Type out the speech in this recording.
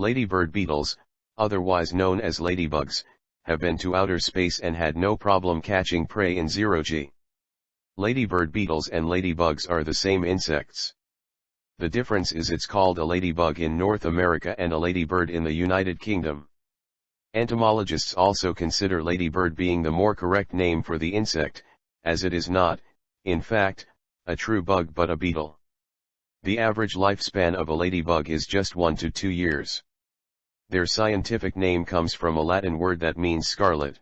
Ladybird beetles, otherwise known as ladybugs, have been to outer space and had no problem catching prey in zero-G. Ladybird beetles and ladybugs are the same insects. The difference is it's called a ladybug in North America and a ladybird in the United Kingdom. Entomologists also consider ladybird being the more correct name for the insect, as it is not, in fact, a true bug but a beetle. The average lifespan of a ladybug is just 1 to 2 years. Their scientific name comes from a Latin word that means scarlet.